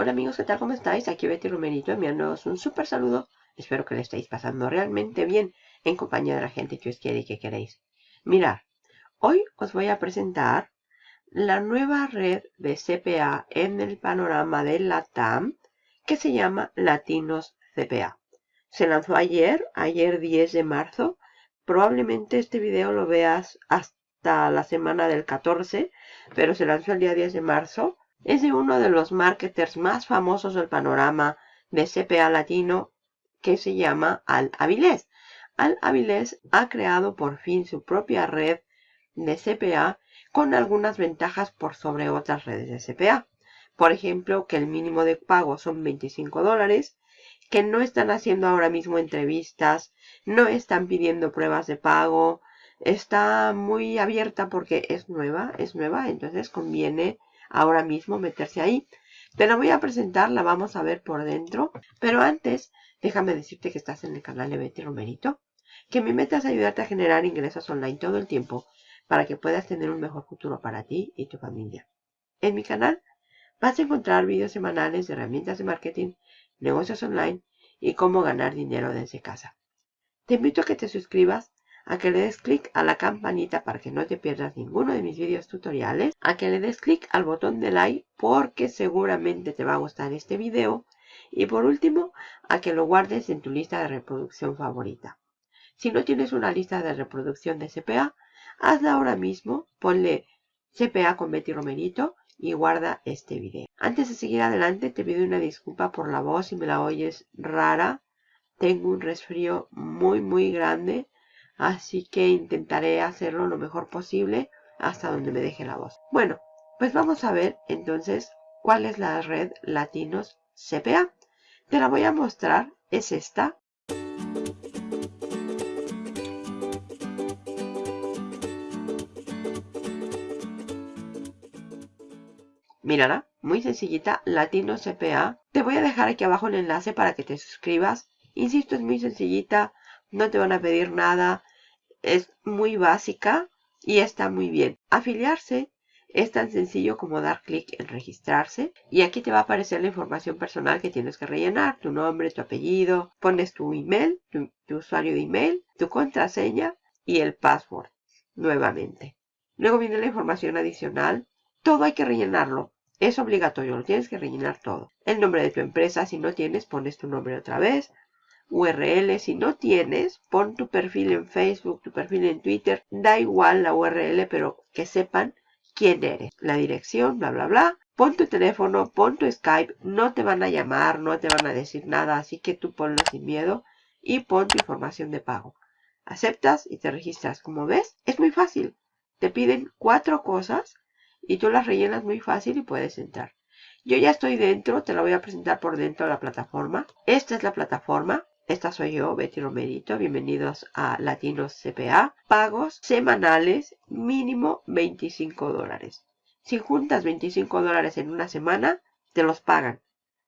Hola amigos, ¿qué tal? ¿Cómo estáis? Aquí Betty Romerito enviándoos un súper saludo. Espero que le estéis pasando realmente bien en compañía de la gente que os quiere y que queréis. Mirad, hoy os voy a presentar la nueva red de CPA en el panorama de la TAM que se llama Latinos CPA. Se lanzó ayer, ayer 10 de marzo. Probablemente este video lo veas hasta la semana del 14, pero se lanzó el día 10 de marzo es de uno de los marketers más famosos del panorama de CPA latino que se llama Al Avilés. Al Avilés ha creado por fin su propia red de CPA con algunas ventajas por sobre otras redes de CPA. Por ejemplo, que el mínimo de pago son 25 dólares, que no están haciendo ahora mismo entrevistas, no están pidiendo pruebas de pago, está muy abierta porque es nueva, es nueva, entonces conviene ahora mismo meterse ahí. Te la voy a presentar, la vamos a ver por dentro. Pero antes, déjame decirte que estás en el canal de Betty Romerito. Que mi meta es ayudarte a generar ingresos online todo el tiempo para que puedas tener un mejor futuro para ti y tu familia. En mi canal vas a encontrar vídeos semanales de herramientas de marketing, negocios online y cómo ganar dinero desde casa. Te invito a que te suscribas a que le des clic a la campanita para que no te pierdas ninguno de mis vídeos tutoriales, a que le des clic al botón de like porque seguramente te va a gustar este video y por último a que lo guardes en tu lista de reproducción favorita. Si no tienes una lista de reproducción de CPA, hazla ahora mismo, ponle CPA con Betty Romerito y guarda este video. Antes de seguir adelante te pido una disculpa por la voz si me la oyes rara. Tengo un resfrío muy muy grande Así que intentaré hacerlo lo mejor posible hasta donde me deje la voz. Bueno, pues vamos a ver entonces cuál es la red Latinos CPA. Te la voy a mostrar, es esta. Mírala, muy sencillita, Latinos CPA. Te voy a dejar aquí abajo el enlace para que te suscribas. Insisto, es muy sencillita, no te van a pedir nada, es muy básica y está muy bien. Afiliarse es tan sencillo como dar clic en registrarse y aquí te va a aparecer la información personal que tienes que rellenar, tu nombre, tu apellido, pones tu email, tu, usuario de email, tu contraseña y el password nuevamente. Luego viene la información adicional, todo hay que rellenarlo. Es obligatorio, lo tienes que rellenar todo. El nombre de tu empresa, si no tienes, pones tu nombre otra vez. URL. Si no tienes, pon tu perfil en Facebook, tu perfil en Twitter. Da igual la URL, pero que sepan quién eres. La dirección, bla, bla, bla. Pon tu teléfono, pon tu Skype. No te van a llamar, no te van a decir nada. Así que tú ponlo sin miedo y pon tu información de pago. Aceptas y te registras. Como ves, es muy fácil. Te piden cuatro cosas y tú las rellenas muy fácil y puedes entrar. Yo ya estoy dentro, te la voy a presentar por dentro de la plataforma. Esta es la plataforma. Esta soy yo, Betty Romerito. Bienvenidos a Latinos CPA. Pagos semanales, mínimo 25 dólares. Si juntas 25 dólares en una semana, te los pagan.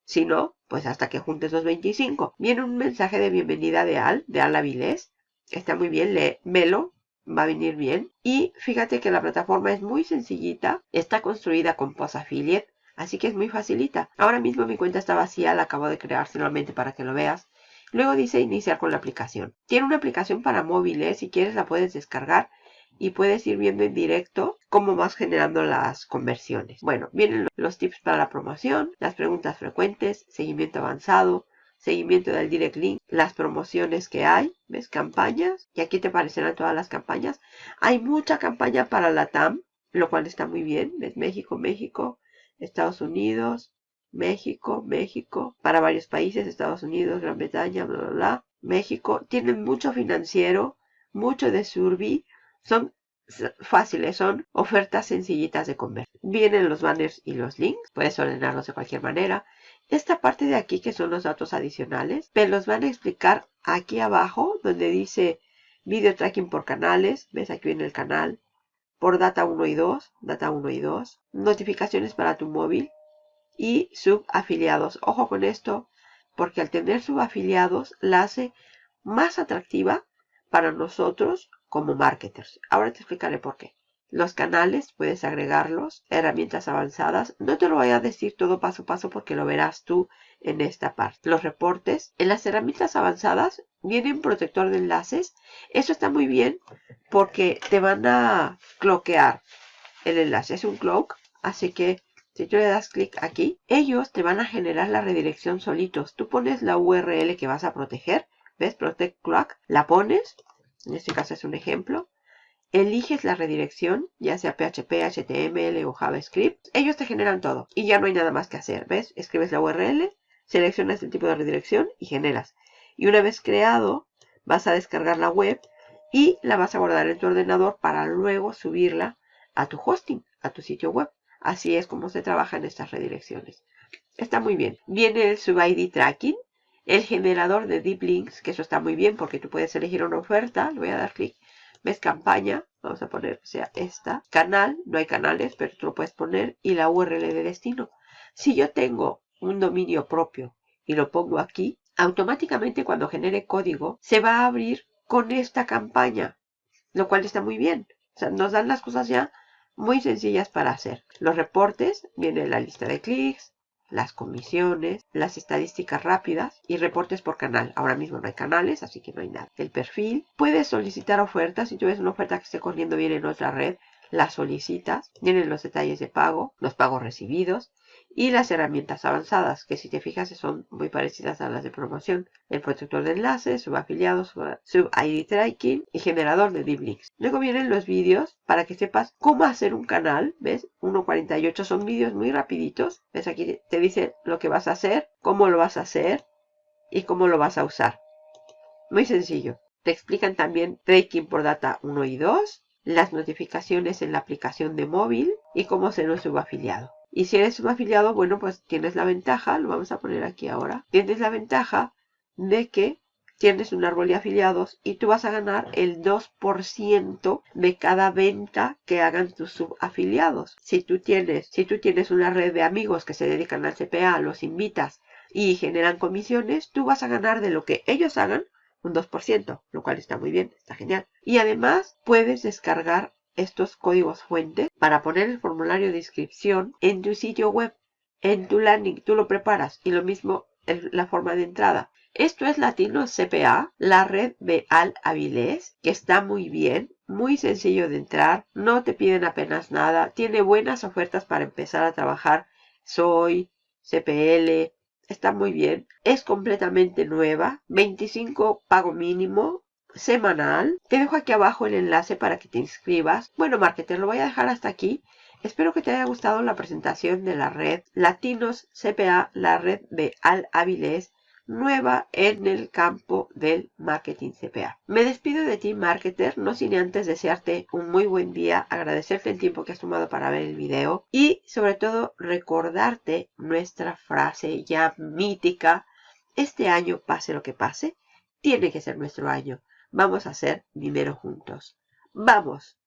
Si no, pues hasta que juntes los 25. Viene un mensaje de bienvenida de Al, de Al Avilés. Está muy bien, léemelo, va a venir bien. Y fíjate que la plataforma es muy sencillita. Está construida con Post Affiliate, así que es muy facilita. Ahora mismo mi cuenta está vacía, la acabo de crear solamente para que lo veas. Luego dice iniciar con la aplicación. Tiene una aplicación para móviles, si quieres la puedes descargar y puedes ir viendo en directo cómo vas generando las conversiones. Bueno, vienen los tips para la promoción, las preguntas frecuentes, seguimiento avanzado, seguimiento del direct link, las promociones que hay, ves campañas y aquí te aparecerán todas las campañas. Hay mucha campaña para la TAM, lo cual está muy bien, ves México, México, Estados Unidos, México, México, para varios países, Estados Unidos, Gran Bretaña, bla, bla, bla. México, tienen mucho financiero, mucho de survey, son fáciles, son ofertas sencillitas de comer. Vienen los banners y los links, puedes ordenarlos de cualquier manera. Esta parte de aquí que son los datos adicionales, te los van a explicar aquí abajo donde dice video tracking por canales, ves aquí en el canal, por data 1 y 2, data 1 y 2, notificaciones para tu móvil, y subafiliados. Ojo con esto, porque al tener subafiliados la hace más atractiva para nosotros como marketers. Ahora te explicaré por qué. Los canales, puedes agregarlos, herramientas avanzadas. No te lo voy a decir todo paso a paso porque lo verás tú en esta parte. Los reportes. En las herramientas avanzadas viene un protector de enlaces. Eso está muy bien porque te van a cloquear el enlace. Es un cloak, así que si tú le das clic aquí, ellos te van a generar la redirección solitos. Tú pones la URL que vas a proteger. ¿Ves? Protect Cloak. La pones. En este caso es un ejemplo eliges la redirección, ya sea PHP, HTML o JavaScript. Ellos te generan todo y ya no hay nada más que hacer. ¿Ves? Escribes la URL, seleccionas el tipo de redirección y generas. Y una vez creado, vas a descargar la web y la vas a guardar en tu ordenador para luego subirla a tu hosting, a tu sitio web. Así es como se trabaja en estas redirecciones. Está muy bien. Viene el sub-ID tracking, el generador de deep links, que eso está muy bien porque tú puedes elegir una oferta. Le voy a dar clic ¿Ves campaña? Vamos a poner, o sea, esta. Canal, no hay canales, pero tú lo puedes poner. Y la URL de destino. Si yo tengo un dominio propio y lo pongo aquí, automáticamente cuando genere código se va a abrir con esta campaña. Lo cual está muy bien. O sea, nos dan las cosas ya muy sencillas para hacer. Los reportes, viene la lista de clics, las comisiones, las estadísticas rápidas y reportes por canal. Ahora mismo no hay canales, así que no hay nada. El perfil. Puedes solicitar ofertas. Si tú ves una oferta que esté corriendo bien en otra red, la solicitas. Vienen los detalles de pago, los pagos recibidos y las herramientas avanzadas, que si te fijas son muy parecidas a las de promoción. El protector de enlaces, subafiliados, sub-ID tracking y generador de deep links. Luego vienen los vídeos para que sepas cómo hacer un canal, ¿ves? 1.48 son vídeos muy rapiditos. ¿Ves? Aquí te dice lo que vas a hacer, cómo lo vas a hacer y cómo lo vas a usar. Muy sencillo. Te explican también tracking por data 1 y 2, las notificaciones en la aplicación de móvil y cómo ser un subafiliado. Y si eres un afiliado, bueno, pues tienes la ventaja, lo vamos a poner aquí ahora, tienes la ventaja de que tienes un árbol de afiliados y tú vas a ganar el 2% de cada venta que hagan tus subafiliados. Si tú tienes, si tú tienes una red de amigos que se dedican al CPA, los invitas y generan comisiones, tú vas a ganar de lo que ellos hagan un 2%, lo cual está muy bien, está genial. Y además puedes descargar estos códigos fuentes para poner el formulario de inscripción en tu sitio web, en tu landing, tú lo preparas y lo mismo en la forma de entrada. Esto es Latino CPA, la red de Al Avilés, que está muy bien, muy sencillo de entrar, no te piden apenas nada, tiene buenas ofertas para empezar a trabajar. Soy, CPL, está muy bien. Es completamente nueva, 25 pago mínimo, semanal. Te dejo aquí abajo el enlace para que te inscribas. Bueno, marketer, lo voy a dejar hasta aquí. Espero que te haya gustado la presentación de la red Latinos CPA, la red de Al Avilés, nueva en el campo del marketing CPA. Me despido de ti, marketer, no sin antes desearte un muy buen día, agradecerte el tiempo que has tomado para ver el video y sobre todo recordarte nuestra frase ya mítica, este año pase lo que pase, tiene que ser nuestro año. Vamos a hacer dinero juntos. ¡Vamos!